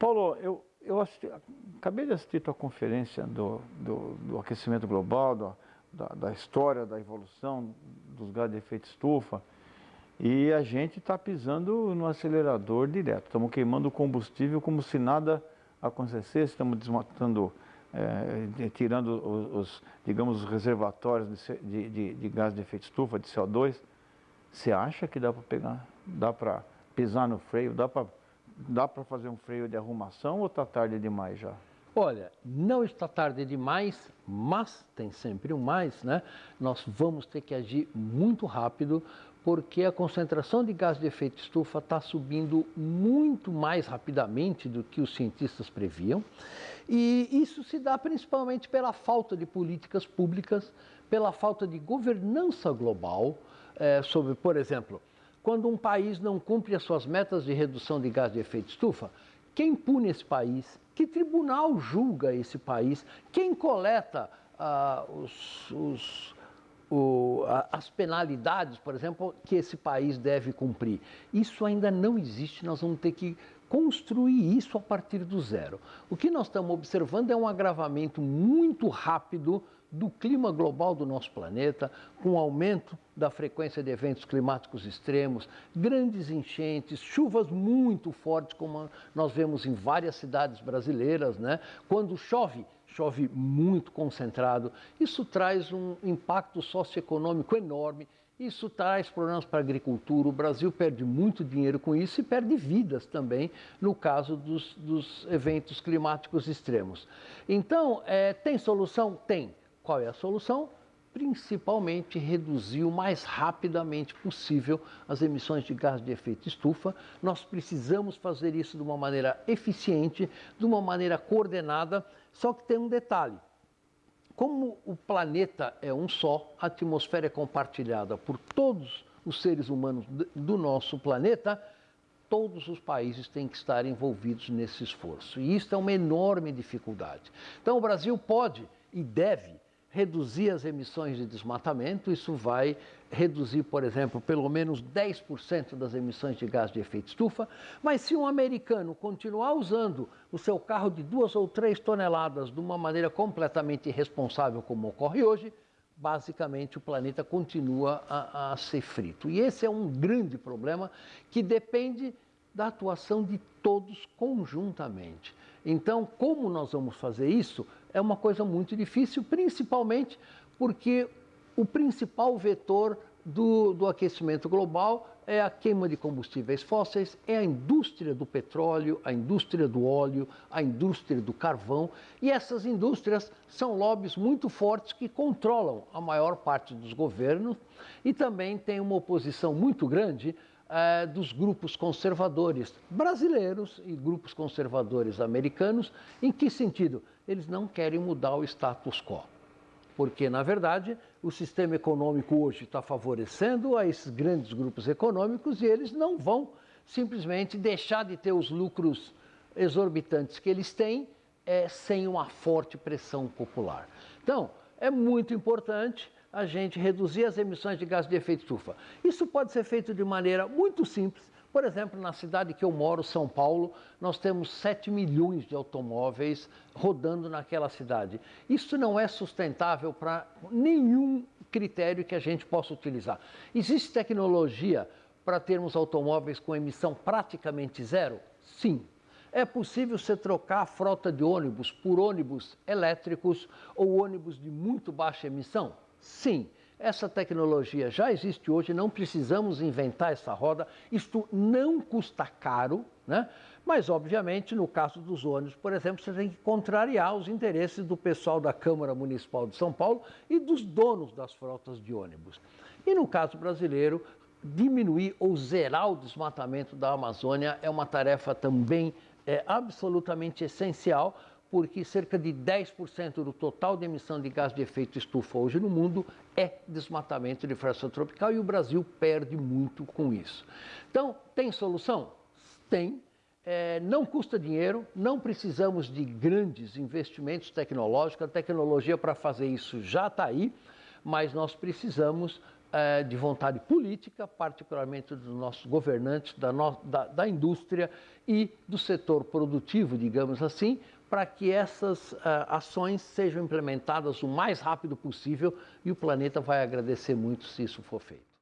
Paulo, eu, eu assisti, acabei de assistir tua conferência do, do, do aquecimento global, do, da, da, história da evolução dos gases de efeito estufa, e a gente está pisando no acelerador direto. Estamos queimando combustível como se nada acontecesse, estamos desmatando, é, tirando os, os, digamos, os reservatórios de, de, de, de gás de efeito estufa, de CO2. Você acha que dá para pegar, dá para pisar no freio, dá para dá fazer um freio de arrumação ou está tarde demais já? Olha, não está tarde demais, mas tem sempre um mais, né? Nós vamos ter que agir muito rápido porque a concentração de gás de efeito estufa está subindo muito mais rapidamente do que os cientistas previam. E isso se dá principalmente pela falta de políticas públicas, pela falta de governança global é, sobre, por exemplo, quando um país não cumpre as suas metas de redução de gás de efeito estufa, quem pune esse país? Que tribunal julga esse país? Quem coleta ah, os, os, o, as penalidades, por exemplo, que esse país deve cumprir? Isso ainda não existe, nós vamos ter que construir isso a partir do zero. O que nós estamos observando é um agravamento muito rápido do clima global do nosso planeta, com aumento da frequência de eventos climáticos extremos, grandes enchentes, chuvas muito fortes, como nós vemos em várias cidades brasileiras, né? Quando chove, chove muito concentrado. Isso traz um impacto socioeconômico enorme. Isso traz problemas para a agricultura. O Brasil perde muito dinheiro com isso e perde vidas também no caso dos, dos eventos climáticos extremos. Então, é, tem solução? Tem. Qual é a solução? Principalmente reduzir o mais rapidamente possível as emissões de gás de efeito estufa. Nós precisamos fazer isso de uma maneira eficiente, de uma maneira coordenada, só que tem um detalhe. Como o planeta é um só, a atmosfera é compartilhada por todos os seres humanos do nosso planeta, todos os países têm que estar envolvidos nesse esforço. E isso é uma enorme dificuldade. Então, o Brasil pode e deve reduzir as emissões de desmatamento, isso vai reduzir, por exemplo, pelo menos 10% das emissões de gás de efeito estufa, mas se um americano continuar usando o seu carro de duas ou três toneladas de uma maneira completamente irresponsável, como ocorre hoje, basicamente o planeta continua a, a ser frito. E esse é um grande problema que depende da atuação de todos conjuntamente. Então, como nós vamos fazer isso? É uma coisa muito difícil, principalmente porque o principal vetor do, do, aquecimento global é a queima de combustíveis fósseis, é a indústria do petróleo, a indústria do óleo, a indústria do carvão. E essas indústrias são lobbies muito fortes que controlam a maior parte dos governos e também tem uma oposição muito grande é, dos grupos conservadores brasileiros e grupos conservadores americanos. Em que sentido? Eles não querem mudar o status quo. Porque, na verdade, o sistema econômico hoje está favorecendo a esses grandes grupos econômicos e eles não vão simplesmente deixar de ter os lucros exorbitantes que eles têm é, sem uma forte pressão popular. Então, é muito importante a gente reduzir as emissões de gás de efeito estufa. Isso pode ser feito de maneira muito simples. Por exemplo, na cidade que eu moro, São Paulo, nós temos 7 milhões de automóveis rodando naquela cidade. Isso não é sustentável para nenhum critério que a gente possa utilizar. Existe tecnologia para termos automóveis com emissão praticamente zero? Sim. É possível você trocar a frota de ônibus por ônibus elétricos ou ônibus de muito baixa emissão? Sim, essa tecnologia já existe hoje, não precisamos inventar essa roda. Isto não custa caro, né? Mas, obviamente, no caso dos ônibus, por exemplo, você tem que contrariar os interesses do pessoal da Câmara Municipal de São Paulo e dos donos das frotas de ônibus. E no caso brasileiro, diminuir ou zerar o desmatamento da Amazônia é uma tarefa também é, absolutamente essencial porque cerca de 10% do total de emissão de gás de efeito estufa hoje no mundo é desmatamento de floresta tropical e o Brasil perde muito com isso. Então, tem solução? Tem. é, não custa dinheiro, não precisamos de grandes investimentos tecnológicos, a tecnologia para fazer isso já está aí, mas nós precisamos é, de vontade política, particularmente dos nossos governantes, da, no, da, da indústria e do setor produtivo, digamos assim, para que essas uh, ações sejam implementadas o mais rápido possível e o planeta vai agradecer muito se isso for feito.